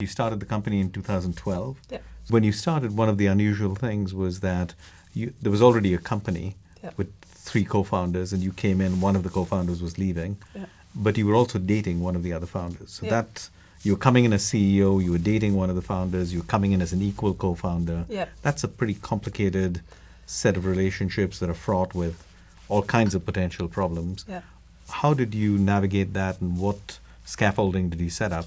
You started the company in 2012. Yep. When you started, one of the unusual things was that you, there was already a company Yep. with three co-founders, and you came in. One of the co-founders was leaving, Yep. but you were also dating one of the other founders. So that you were coming in as CEO, you were dating one of the founders, you were coming in as an equal co-founder. That's a pretty complicated set of relationships that are fraught with all kinds of potential problems. Yeah. How did you navigate that, and what scaffolding did you set up?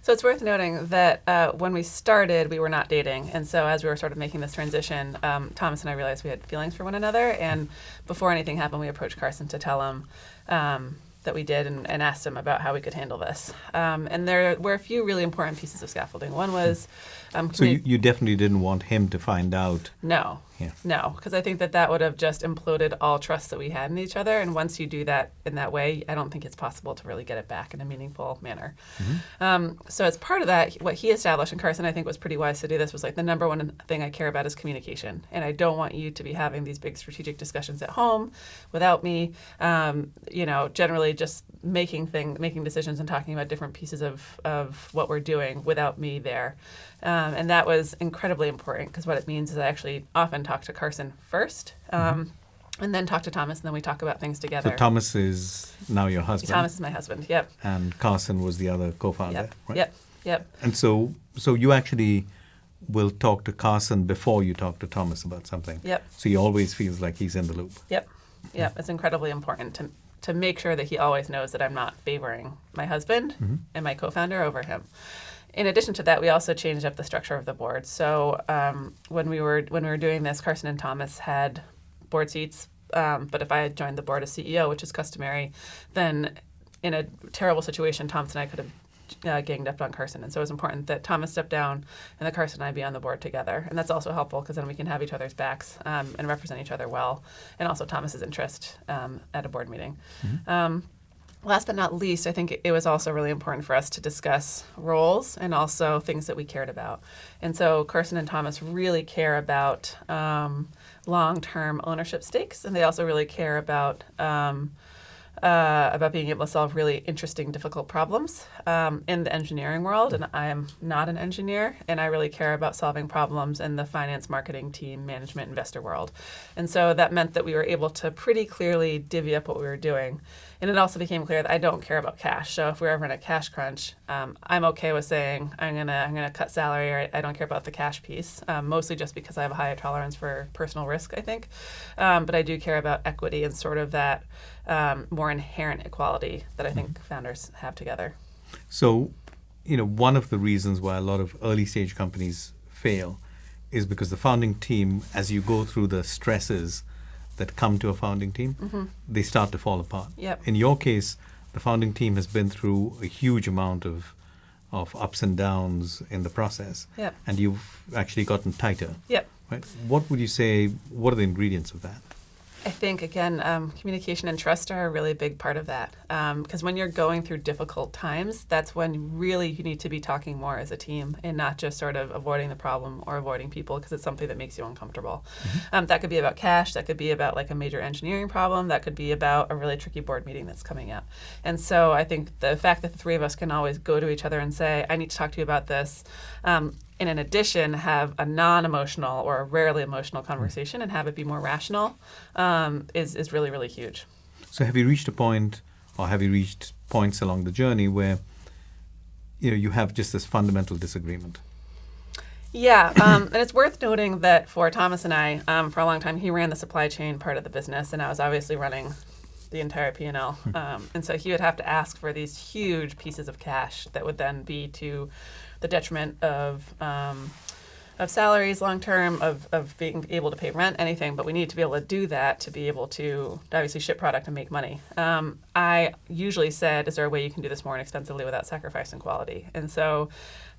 So it's worth noting that uh, when we started, we were not dating, and so as we were sort of making this transition, um, Thomas and I realized we had feelings for one another. And before anything happened, we approached Carson to tell him um, that we did, and, and asked him about how we could handle this. Um, and there were a few really important pieces of scaffolding. One was um, So you, you definitely didn't want him to find out. no, Yeah. no, because I think that that would have just imploded all trust that we had in each other. And once you do that in that way, I don't think it's possible to really get it back in a meaningful manner. Um, so as part of that, what he established, and Carson I think was pretty wise to do this, was like the number one thing I care about is communication, and I don't want you to be having these big strategic discussions at home without me. Um, you know, generally just making thing, making decisions and talking about different pieces of of what we're doing without me there. Um, and that was incredibly important because what it means is I actually often talk to Carson first, um, and then talk to Thomas, and then we talk about things together. So Thomas is now your husband, Thomas is my husband. Yep. and Carson was the other co-founder, Yep. right? Yep. Yep. And so, so you actually will talk to Carson before you talk to Thomas about something. Yep. So he always feels like he's in the loop. Yep. Yep. It's incredibly important to to make sure that he always knows that I'm not favoring my husband and my co-founder over him. In addition to that, we also changed up the structure of the board. So um, when we were when we were doing this, Carson and Thomas had board seats. Um, but if I had joined the board as CEO, which is customary, then in a terrible situation, Thomas and I could have uh, ganged up on Carson. And so it was important that Thomas step down and that Carson and I be on the board together. And that's also helpful because then we can have each other's backs um, and represent each other well, and also Thomas's interest um, at a board meeting. Um, last but not least, I think it was also really important for us to discuss roles and also things that we cared about. And so Carson and Thomas really care about um, long-term ownership stakes, and they also really care about um, uh, about being able to solve really interesting, difficult problems um, in the engineering world. And I am not an engineer, and I really care about solving problems in the finance, marketing, team, management, investor world. And so that meant that we were able to pretty clearly divvy up what we were doing. And it also became clear that I don't care about cash. So if we're ever in a cash crunch, um, I'm okay with saying I'm gonna I'm gonna cut salary, or I, don't care about the cash piece. Um, mostly just because I have a higher tolerance for personal risk, I think. Um, but I do care about equity and sort of that um, more inherent equality that I think founders have together. So, you know, one of the reasons why a lot of early stage companies fail is because the founding team, as you go through the stresses that come to a founding team, mm-hmm. they start to fall apart. Yep. In your case, the founding team has been through a huge amount of of ups and downs in the process, Yep. and you've actually gotten tighter. Yep. Right? What would you say? What are the ingredients of that? I think again, um, communication and trust are a really big part of that. Because when you're going through difficult times, that's when really you need to be talking more as a team and not just sort of avoiding the problem or avoiding people because it's something that makes you uncomfortable. Um, that could be about cash. That could be about like a major engineering problem. That could be about a really tricky board meeting that's coming up. And so I think the fact that the three of us can always go to each other and say, "I need to talk to you about this." And in addition have a non-emotional or a rarely emotional conversation and have it be more rational um, is, is really really huge. So have you reached a point, or have you reached points along the journey where you know you have just this fundamental disagreement? yeah um, and it's worth noting that for thomas and i um, for a long time he ran the supply chain part of the business and i was obviously running the entire p&l um, and so he would have to ask for these huge pieces of cash that would then be to the detriment of um, of salaries long term, of, of being able to pay rent, anything, but we need to be able to do that to be able to obviously ship product and make money. Um, I usually said, Is there a way you can do this more inexpensively without sacrificing quality? And so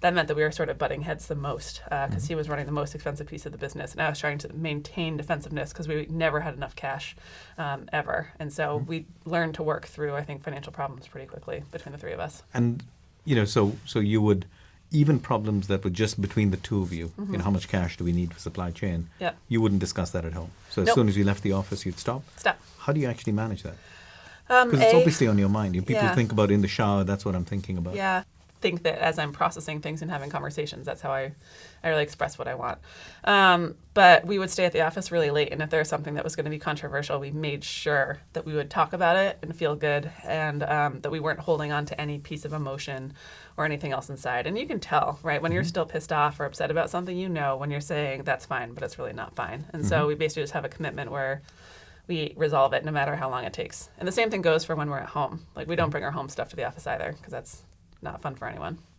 that meant that we were sort of butting heads the most because he was running the most expensive piece of the business, and I was trying to maintain defensiveness because we never had enough cash um, ever. And so we learned to work through, I think, financial problems pretty quickly between the three of us. And you know, so so you would even problems that were just between the two of you. You know, how much cash do we need for supply chain? Yep. You wouldn't discuss that at home. So as Nope. soon as you left the office, you'd stop. Stop. How do you actually manage that? Um, Because it's obviously on your mind. You people Yeah. think about in the shower. That's what I'm thinking about. Yeah. Think that as I'm processing things and having conversations, that's how I, I really express what I want. Um, but we would stay at the office really late, and if there was something that was going to be controversial, we made sure that we would talk about it and feel good, and um, that we weren't holding on to any piece of emotion or anything else inside. And you can tell, right, when you're still pissed off or upset about something, you know when you're saying that's fine, but it's really not fine. And so we basically just have a commitment where we resolve it no matter how long it takes. And the same thing goes for when we're at home. Like we don't bring our home stuff to the office either because that's not fun for anyone.